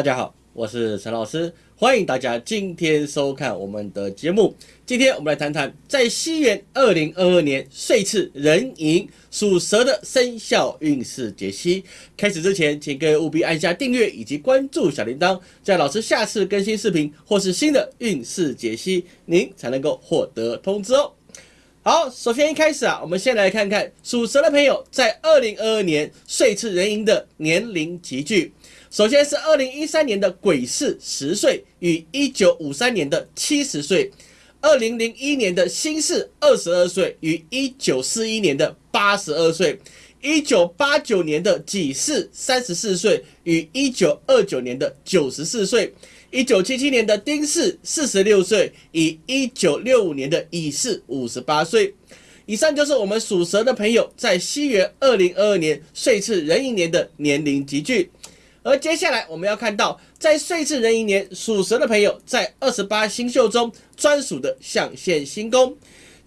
大家好，我是陈老师，欢迎大家今天收看我们的节目。今天我们来谈谈在西元二零二二年岁次壬寅属蛇的生肖运势解析。开始之前，请各位务必按下订阅以及关注小铃铛，这样老师下次更新视频或是新的运势解析，您才能够获得通知哦。好，首先一开始啊，我们先来看看属蛇的朋友在二零二二年岁次壬寅的年龄集聚。首先是二零一三年的癸巳十岁，与一九五三年的七十岁；二零零一年的辛巳二十二岁，与一九四一年的八十二岁；一九八九年的己巳三十四岁，与一九二九年的九十四岁；一九七七年的丁巳四十六岁，与一九六五年的乙巳五十八岁。以上就是我们属蛇的朋友在西元二零二二年岁次壬寅年的年龄集聚。而接下来我们要看到，在岁次壬寅年属蛇的朋友，在二十八星宿中专属的象限星宫。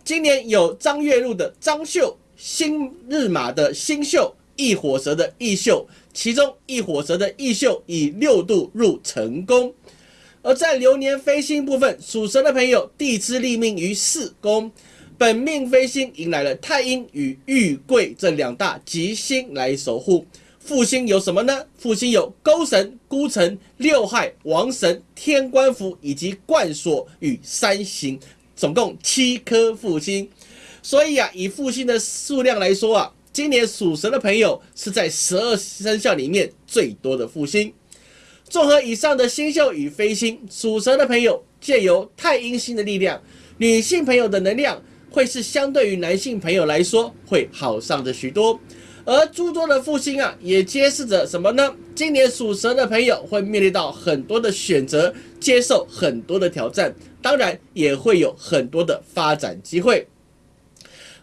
今年有张月入的张秀，新日马的新秀，异火蛇的异秀，其中异火蛇的异秀以六度入成宫。而在流年飞星部分，属蛇的朋友地支立命于四宫，本命飞星迎来了太阴与玉贵这两大吉星来守护。复星有什么呢？复星有勾神、孤城、六害、王神、天官符以及冠锁与三刑，总共七颗复星。所以啊，以复星的数量来说啊，今年属蛇的朋友是在十二生肖里面最多的复星。综合以上的星宿与飞星，属蛇的朋友借由太阴星的力量，女性朋友的能量会是相对于男性朋友来说会好上的许多。而诸多的复兴啊，也揭示着什么呢？今年属蛇的朋友会面临到很多的选择，接受很多的挑战，当然也会有很多的发展机会。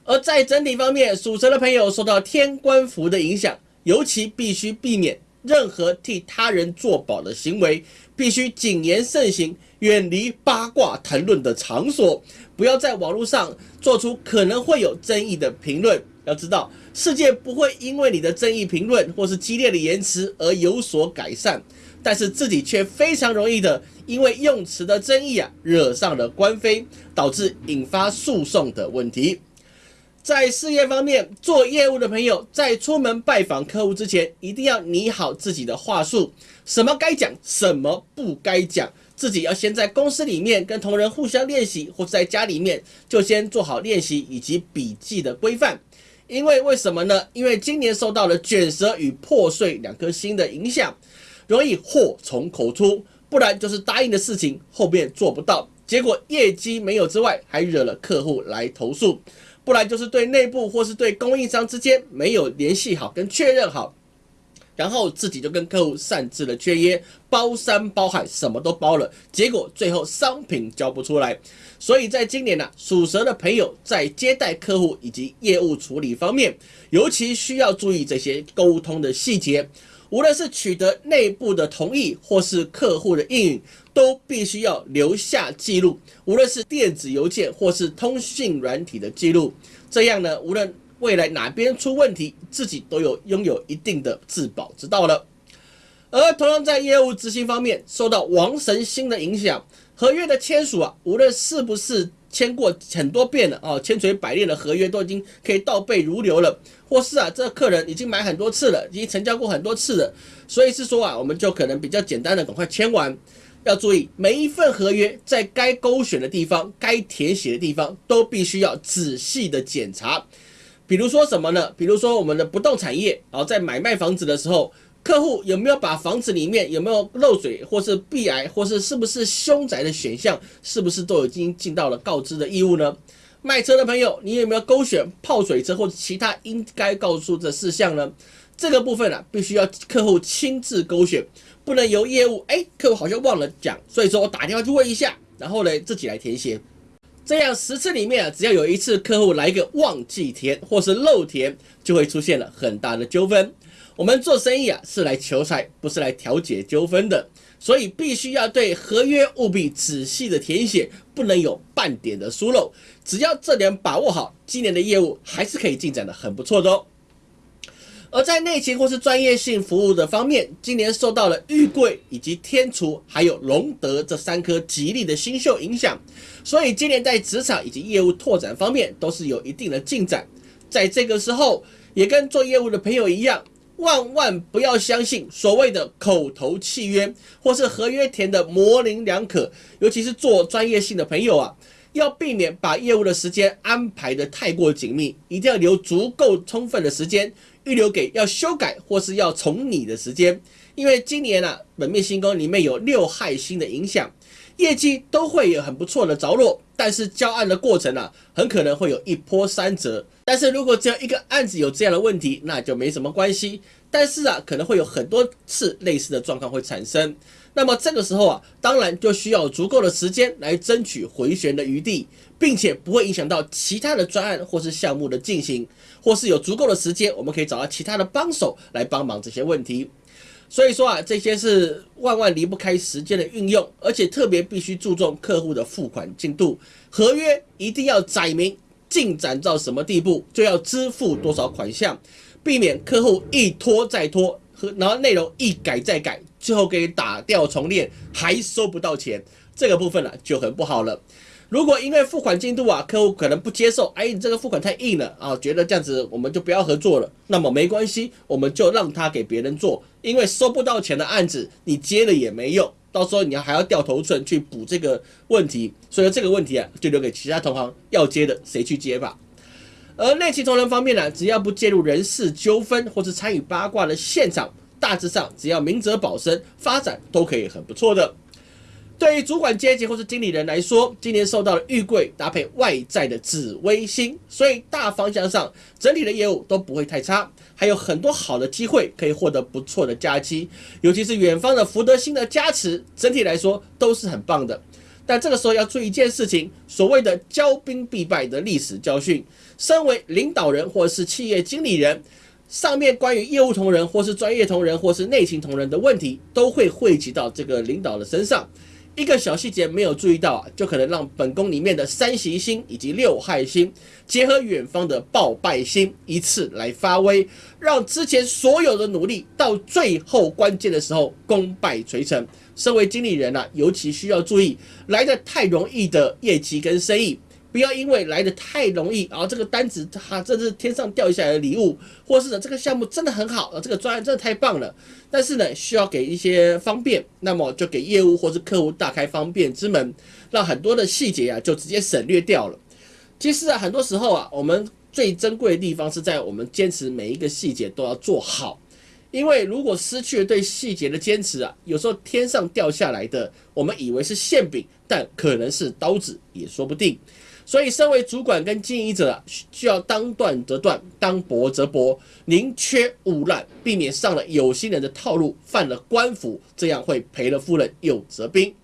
而在整体方面，属蛇的朋友受到天官符的影响，尤其必须避免任何替他人作保的行为，必须谨言慎行，远离八卦谈论的场所，不要在网络上做出可能会有争议的评论。要知道。世界不会因为你的争议评论或是激烈的言辞而有所改善，但是自己却非常容易的因为用词的争议啊，惹上了官非，导致引发诉讼的问题。在事业方面，做业务的朋友在出门拜访客户之前，一定要拟好自己的话术，什么该讲，什么不该讲，自己要先在公司里面跟同仁互相练习，或者在家里面就先做好练习以及笔记的规范。因为为什么呢？因为今年受到了卷舌与破碎两颗星的影响，容易祸从口出，不然就是答应的事情后面做不到，结果业绩没有之外，还惹了客户来投诉，不然就是对内部或是对供应商之间没有联系好跟确认好。然后自己就跟客户擅自的签约，包山包海，什么都包了，结果最后商品交不出来。所以在今年呢，属蛇的朋友在接待客户以及业务处理方面，尤其需要注意这些沟通的细节。无论是取得内部的同意，或是客户的应允，都必须要留下记录。无论是电子邮件或是通讯软体的记录，这样呢，无论。未来哪边出问题，自己都有拥有一定的自保之道了。而同样在业务执行方面，受到王神星的影响，合约的签署啊，无论是不是签过很多遍了哦，千锤百炼的合约都已经可以倒背如流了，或是啊，这个客人已经买很多次了，已经成交过很多次了，所以是说啊，我们就可能比较简单的赶快签完。要注意每一份合约在该勾选的地方、该填写的地方，都必须要仔细的检查。比如说什么呢？比如说我们的不动产业，然后在买卖房子的时候，客户有没有把房子里面有没有漏水，或是避癌，或是是不是凶宅的选项，是不是都已经尽到了告知的义务呢？卖车的朋友，你有没有勾选泡水车或者其他应该告诉的事项呢？这个部分啊，必须要客户亲自勾选，不能由业务哎，客户好像忘了讲，所以说我打电话去问一下，然后呢自己来填写。这样十次里面啊，只要有一次客户来一个忘记填或是漏填，就会出现了很大的纠纷。我们做生意啊是来求财，不是来调解纠纷的，所以必须要对合约务必仔细的填写，不能有半点的疏漏。只要这点把握好，今年的业务还是可以进展的很不错的哦。而在内勤或是专业性服务的方面，今年受到了玉桂以及天厨还有龙德这三颗吉利的星宿影响，所以今年在职场以及业务拓展方面都是有一定的进展。在这个时候，也跟做业务的朋友一样，万万不要相信所谓的口头契约或是合约填的模棱两可，尤其是做专业性的朋友啊。要避免把业务的时间安排的太过紧密，一定要留足够充分的时间预留给要修改或是要重拟的时间。因为今年啊，本命星宫里面有六害星的影响，业绩都会有很不错的着落，但是交案的过程啊，很可能会有一波三折。但是如果只有一个案子有这样的问题，那就没什么关系。但是啊，可能会有很多次类似的状况会产生。那么这个时候啊，当然就需要足够的时间来争取回旋的余地，并且不会影响到其他的专案或是项目的进行，或是有足够的时间，我们可以找到其他的帮手来帮忙这些问题。所以说啊，这些是万万离不开时间的运用，而且特别必须注重客户的付款进度，合约一定要载明进展到什么地步就要支付多少款项，避免客户一拖再拖。然后内容一改再改，最后给打掉重练，还收不到钱，这个部分呢就很不好了。如果因为付款进度啊，客户可能不接受，哎，你这个付款太硬了啊，觉得这样子我们就不要合作了。那么没关系，我们就让他给别人做，因为收不到钱的案子你接了也没用，到时候你要还要掉头寸去补这个问题，所以这个问题啊就留给其他同行要接的谁去接吧。而内勤同仁方面呢，只要不介入人事纠纷或是参与八卦的现场，大致上只要明哲保身，发展都可以很不错的。对于主管阶级或是经理人来说，今年受到了玉贵搭配外在的紫微星，所以大方向上整体的业务都不会太差，还有很多好的机会可以获得不错的假期，尤其是远方的福德星的加持，整体来说都是很棒的。但这个时候要注意一件事情，所谓的骄兵必败的历史教训。身为领导人或是企业经理人，上面关于业务同仁或是专业同仁或是内勤同仁的问题，都会汇集到这个领导的身上。一个小细节没有注意到啊，就可能让本宫里面的三行星以及六害星结合远方的报败星，一次来发威，让之前所有的努力到最后关键的时候功败垂成。身为经理人啊，尤其需要注意来的太容易的业绩跟生意，不要因为来的太容易，然后这个单子哈，这是天上掉下来的礼物，或是呢这个项目真的很好，啊这个专案真的太棒了，但是呢需要给一些方便，那么就给业务或是客户大开方便之门，让很多的细节啊就直接省略掉了。其实啊，很多时候啊，我们最珍贵的地方是在我们坚持每一个细节都要做好。因为如果失去了对细节的坚持啊，有时候天上掉下来的，我们以为是馅饼，但可能是刀子也说不定。所以，身为主管跟经营者，需要当断则断，当薄则薄，宁缺毋滥，避免上了有心人的套路，犯了官府，这样会赔了夫人又折兵。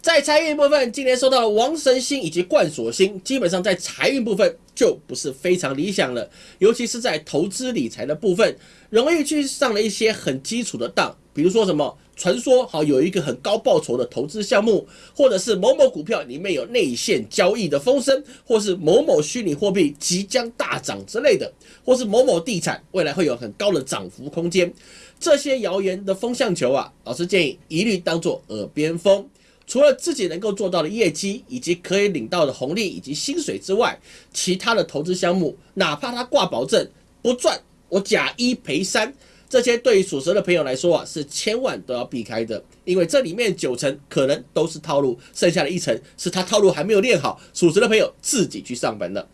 在财运部分，今年受到了王神星以及冠锁星，基本上在财运部分就不是非常理想了，尤其是在投资理财的部分，容易去上了一些很基础的当，比如说什么传说好有一个很高报酬的投资项目，或者是某某股票里面有内线交易的风声，或是某某虚拟货币即将大涨之类的，或是某某地产未来会有很高的涨幅空间，这些谣言的风向球啊，老师建议一律当做耳边风。除了自己能够做到的业绩，以及可以领到的红利以及薪水之外，其他的投资项目，哪怕它挂保证不赚，我假一赔三，这些对于属蛇的朋友来说啊，是千万都要避开的，因为这里面九成可能都是套路，剩下的一层是他套路还没有练好，属蛇的朋友自己去上门了。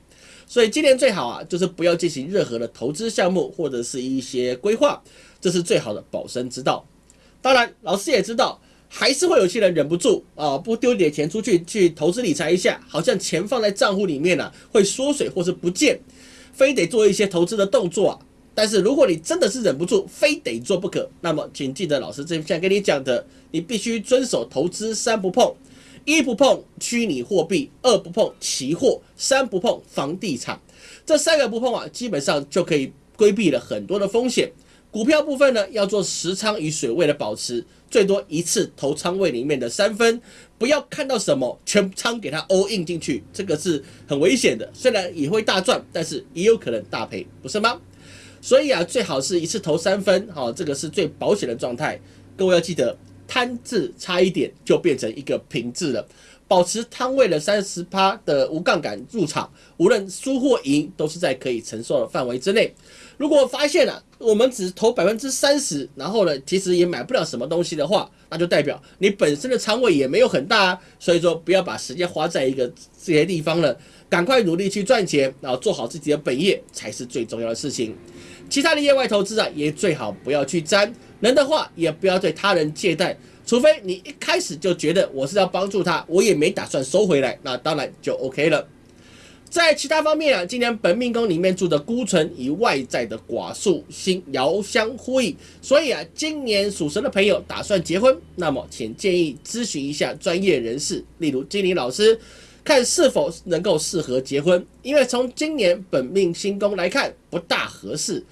所以今年最好啊，就是不要进行任何的投资项目或者是一些规划，这是最好的保身之道。当然，老师也知道。还是会有些人忍不住啊，不丢点钱出去去投资理财一下，好像钱放在账户里面呢会缩水或是不见，非得做一些投资的动作啊。但是如果你真的是忍不住，非得做不可，那么请记得老师这在跟你讲的，你必须遵守投资三不碰：一不碰虚拟货币，二不碰期货，三不碰房地产。这三个不碰啊，基本上就可以规避了很多的风险。股票部分呢，要做实仓与水位的保持。最多一次投仓位里面的三分，不要看到什么全仓给它 all in 进去，这个是很危险的。虽然也会大赚，但是也有可能大赔，不是吗？所以啊，最好是一次投三分，好，这个是最保险的状态。各位要记得，摊字差一点就变成一个平字了。保持摊位的三十趴的无杠杆入场，无论输或赢，都是在可以承受的范围之内。如果发现了我们只投百分之三十，然后呢，其实也买不了什么东西的话，那就代表你本身的仓位也没有很大啊。所以说，不要把时间花在一个这些地方了，赶快努力去赚钱，然后做好自己的本业才是最重要的事情。其他的业外投资啊，也最好不要去沾，能的话也不要对他人借贷。除非你一开始就觉得我是要帮助他，我也没打算收回来，那当然就 OK 了。在其他方面啊，今年本命宫里面住的孤存与外在的寡宿星遥相呼应，所以啊，今年属蛇的朋友打算结婚，那么请建议咨询一下专业人士，例如金玲老师，看是否能够适合结婚。因为从今年本命星宫来看，不大合适。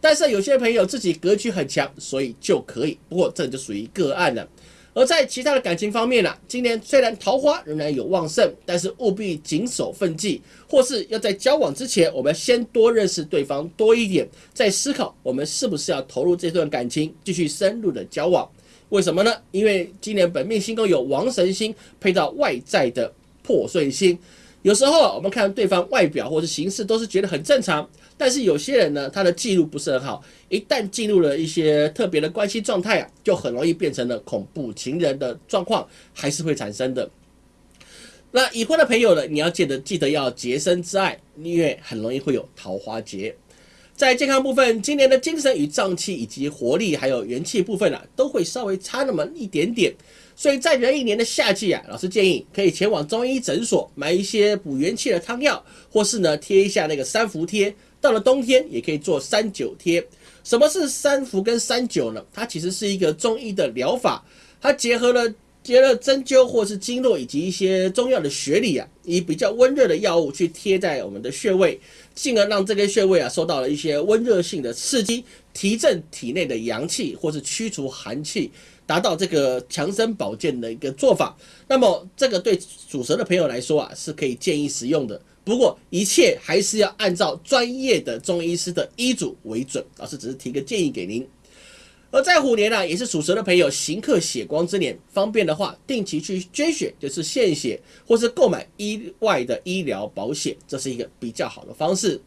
但是有些朋友自己格局很强，所以就可以。不过这就属于个案了。而在其他的感情方面呢，今年虽然桃花仍然有旺盛，但是务必谨守分际，或是要在交往之前，我们先多认识对方多一点，再思考我们是不是要投入这段感情，继续深入的交往。为什么呢？因为今年本命星宫有王神星配到外在的破碎心，有时候我们看对方外表或是形式都是觉得很正常。但是有些人呢，他的记录不是很好，一旦进入了一些特别的关系状态啊，就很容易变成了恐怖情人的状况，还是会产生的。那已婚的朋友呢，你要记得记得要洁身自爱，因为很容易会有桃花劫。在健康部分，今年的精神与脏器以及活力还有元气部分啊，都会稍微差那么一点点。所以在壬寅年的夏季啊，老师建议可以前往中医诊所买一些补元气的汤药，或是呢贴一下那个三伏贴。到了冬天也可以做三九贴。什么是三伏跟三九呢？它其实是一个中医的疗法，它结合了结了针灸或是经络以及一些中药的学理啊，以比较温热的药物去贴在我们的穴位，进而让这个穴位啊受到了一些温热性的刺激，提振体内的阳气或是驱除寒气，达到这个强身保健的一个做法。那么这个对属蛇的朋友来说啊，是可以建议使用的。不过一切还是要按照专业的中医师的医嘱为准。老师只是提个建议给您。而在虎年呢，也是属蛇的朋友行克血光之年，方便的话，定期去捐血，就是献血，或是购买意外的医疗保险，这是一个比较好的方式。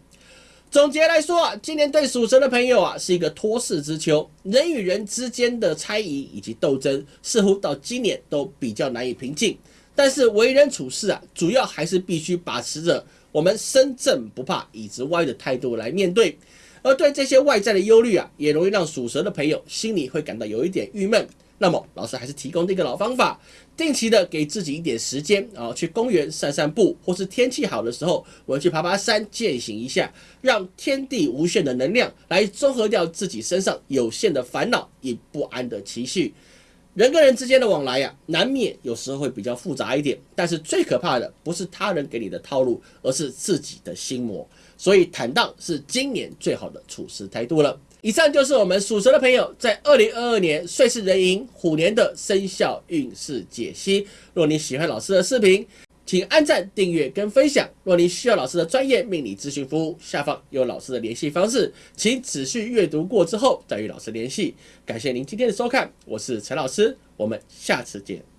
总结来说啊，今年对属蛇的朋友啊，是一个托世之秋，人与人之间的猜疑以及斗争，似乎到今年都比较难以平静。但是为人处事啊，主要还是必须把持着我们身正不怕椅子歪的态度来面对。而对这些外在的忧虑啊，也容易让属蛇的朋友心里会感到有一点郁闷。那么老师还是提供这个老方法，定期的给自己一点时间啊，去公园散散步，或是天气好的时候，我去爬爬山，践行一下，让天地无限的能量来综合掉自己身上有限的烦恼与不安的情绪。人跟人之间的往来呀，难免有时候会比较复杂一点。但是最可怕的不是他人给你的套路，而是自己的心魔。所以坦荡是今年最好的处事态度了。以上就是我们属蛇的朋友在二零二二年岁是人寅虎年的生肖运势解析。若你喜欢老师的视频，请按赞、订阅跟分享。若您需要老师的专业命理咨询服务，下方有老师的联系方式，请仔细阅读过之后再与老师联系。感谢您今天的收看，我是陈老师，我们下次见。